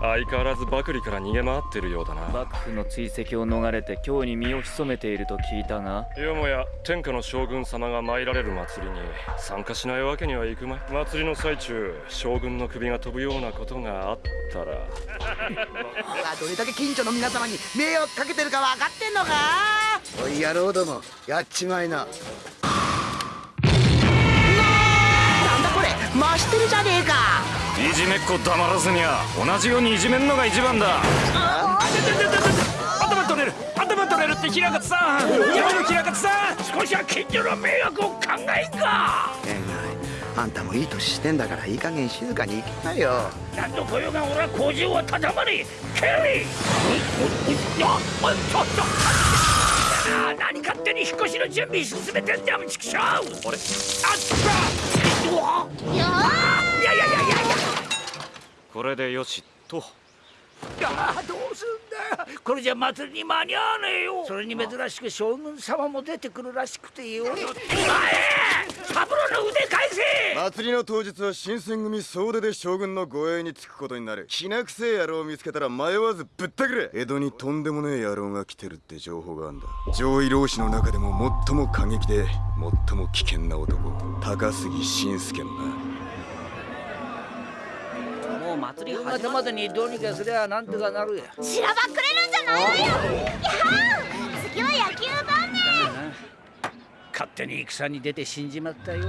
相変わらずバクリから逃げ回ってるようだな。幕府の追跡を逃れて京に身を潜めていると聞いたが。よもや天下の将軍様が参られる祭りに参加しないわけにはいくまい。祭りの最中将軍の首が飛ぶようなことがあったら。どれだけ近所の皆様に迷惑かけてるか分かってんのか？おい野郎どもやっちまいな。なんだこれ増してるじゃねえかいじめっ子黙らずにゃ同じようにいじめんのが一番だ。頭取れる。頭取れる。って平勝さん。山の平勝さん。少しは近所の迷惑を考えんか。あんたもいい年してんだからいい加減静かに行けなよ。何度来ようが俺は工場はたたまりケリー何勝手に引っ越しの準備進めてんだよ畜生あれあったいやいやいやいやこれでよしと。ああどうすんだこれじゃ祭りに間に合わねえよ。それに珍しく将軍様も出てくるらしくてよ。前サブロの腕返せ。祭りの当日は新選組総出で将軍の護衛につくことになる。気なくせえ野郎を見つけたら迷わずぶったくれ。江戸にとんでもねえ野郎が来てるって情報があんだ。上位老子の中でも最も過激で最も危険な男。高杉晋介のな祭り始までにどうにかすりゃなんとかなるやしらばっくれるんじゃないわよ。や次は野球だね。勝手に戦に出て死んじまったよ。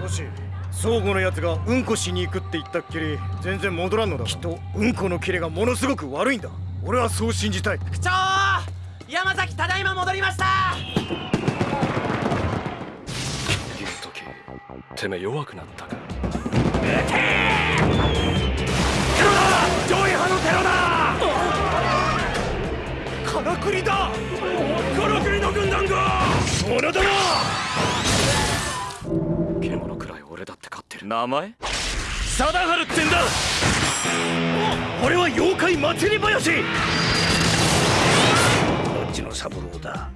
もし相互のやつがうんこしに行くって言ったっきり全然戻らんのだきっとうんこのキレがものすごく悪いんだ。俺はそう信じたい。区長山崎ただいま戻りました。言うときてめえ弱くなったか。上からくりだ。からくりの軍団が。それだな獣くらい俺だって勝ってる。名前？貞治ってんだ。俺は妖怪祭り林どっちの三郎だ？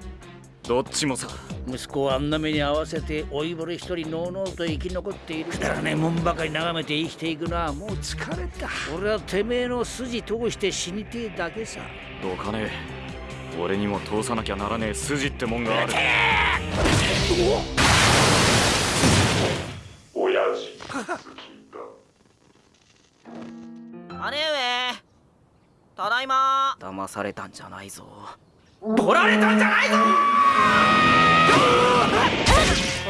どっちもさ。息子をあんな目に合わせて老いぼれ一人のうのうと生き残っている。くだらねえもんばかり眺めて生きていくのはもう疲れた。俺はてめえの筋通して死にてえだけさ。どうかね俺にも通さなきゃならねえ筋ってもんがある。親父。姉上ただいま騙されたんじゃないぞ取られたんじゃないぞ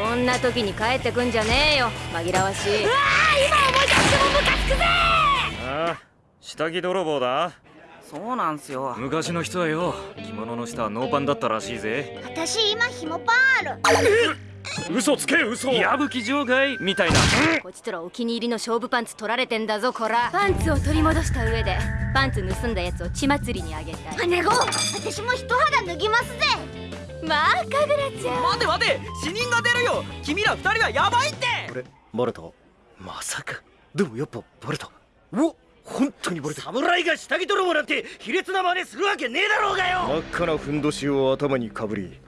こんな時に帰ってくんじゃねえよ紛らわしいうわ今思い出してもムカつくぜああ下着泥棒だそうなんすよ。昔の人はよ着物の下はノーパンだったらしいぜ。私今ひもパンある。嘘つけ嘘。矢吹場外みたいな。こちとらお気に入りの勝負パンツ取られてんだぞこら。パンツを取り戻した上でパンツ盗んだやつを血祭りにあげたい。姉子私も一肌脱ぎますぜ。まあかぐらちゃん。待て待て死人が出るよ。君ら二人はヤバいって。これバレたまさか。でもやっぱバレたうわ本当にバレた侍が下着泥棒なんて卑劣な真似するわけねえだろうがよ。真っ赤なふんどしを頭にかぶり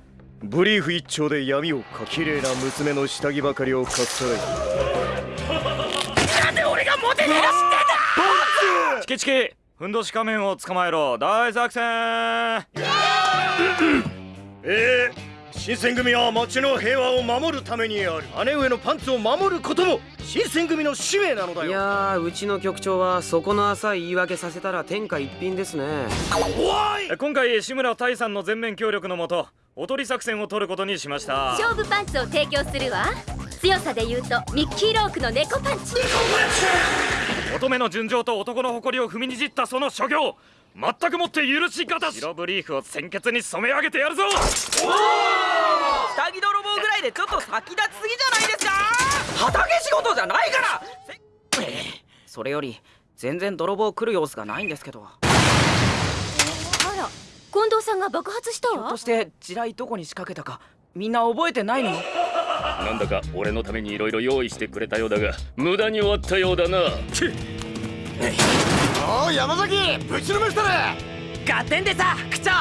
ブリーフ一丁で闇をかきれいな娘の下着ばかりをかっさらい。なんで俺がモテねえの知ってんだ！チキチキふんどし仮面を捕まえろ。大作戦！ええ新選組は町の平和を守るためにある。姉上のパンツを守ることも新選組の使命なのだよ。いやーうちの局長はそこの浅い言い訳させたら天下一品ですね。今回志村大さんの全面協力のもとおとり作戦を取ることにしました。勝負パンツを提供するわ。強さで言うとミッキーロークの猫パンチ。乙女の純情と男の誇りを踏みにじったその所業全くもって許しがたし。白ブリーフを鮮血に染め上げてやるぞ。下着泥棒ぐらいでちょっと先立ちすぎじゃないですか。畑仕事じゃないから。それより全然泥棒来る様子がないんですけど。あら近藤さんが爆発したわ。ひょっとして地雷どこに仕掛けたかみんな覚えてないの？なんだか俺のためにいろいろ用意してくれたようだが無駄に終わったようだなおい山崎ぶちのめしたれ合点でさ区長こ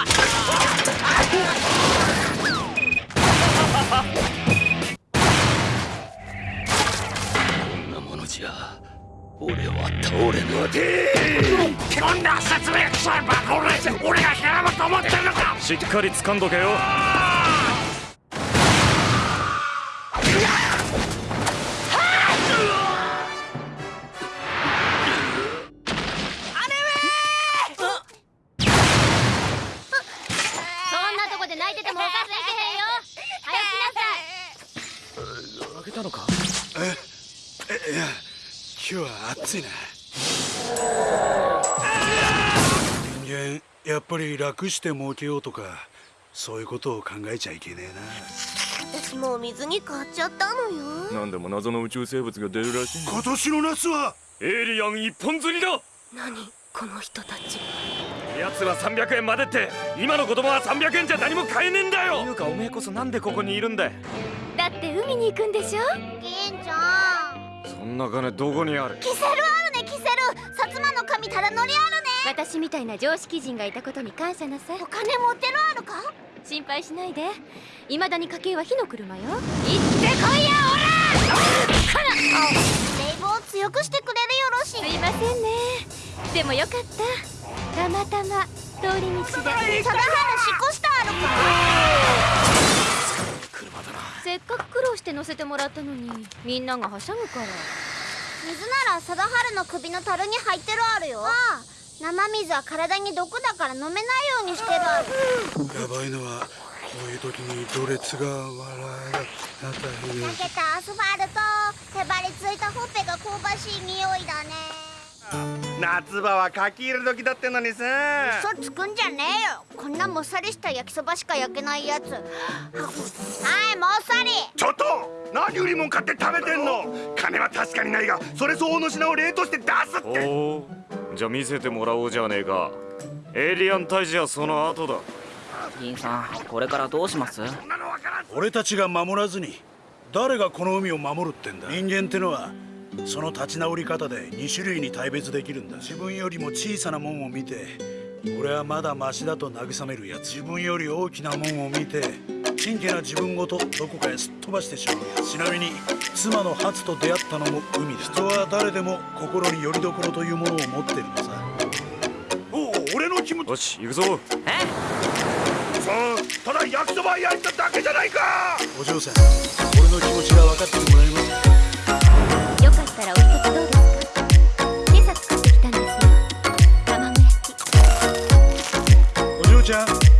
んなものじゃ俺は倒れぬ待てこんな説明くさいバカ俺俺が平山と思ってるのか。しっかり掴んどけよいや今日は暑いな。人間やっぱり楽して儲けようとかそういうことを考えちゃいけねえな。私もう水に変わっちゃったのよ。何でも謎の宇宙生物が出るらしい今年の夏はエイリアン一本釣りだ。何？この人たち。奴は300円までって今の子供は300円じゃ何も買えねえんだよ。いうかおめえこそなんでここにいるんだだって海に行くんでしょ？んな金どこにある？キセルあるねキセル。薩摩の神ただ乗りあるね。私みたいな常識人がいたことに感謝なさい。お金持ってるあるか？心配しないで。未だに家計は火の車よ。行ってこいやオラ 冷房強くしてくれるよろしすい。ませんねでもよかった。たまたま通り道で。貞原しこしたあるかせっかく苦労して乗せてもらったのに。みんながはしゃぐから。水なら貞原の首の樽に入ってるあるよ。ああ。生水は体に毒だから飲めないようにしてるある。やばいのはこういう時にドレツが笑いがたひ焼けたアスファルト。へばりついたほっぺが香ばしい匂いだね夏場は書き入れ時だってのにさ。嘘つくんじゃねえよ。こんなもっさりした焼きそばしか焼けないやつ。はいもっさり。ちょっと何売りもん買って食べてんの。金は確かにないがそれ相応の品を冷凍して出すって。おお。じゃあ見せてもらおうじゃねえか。エイリアン退治はその後だ。銀さんこれからどうします？俺たちが守らずに誰がこの海を守るってんだ？人間ってのはその立ち直り方で2種類に大別できるんだ。自分よりも小さなもんを見て俺はまだマシだと慰めるやつ。自分より大きなもんを見て真剣な自分ごとどこかへすっ飛ばしてしまうやつ。ちなみに妻のハツと出会ったのも海だ。人は誰でも心に拠り所というものを持ってるのさ。おお俺の気持ち。よし行くぞ。さあただ焼きそば焼いただけじゃないか。お嬢さん俺の気持ちが分かってもらえますったらお一つどうですか？今朝作ってきたんですよ。卵焼きお嬢ちゃん。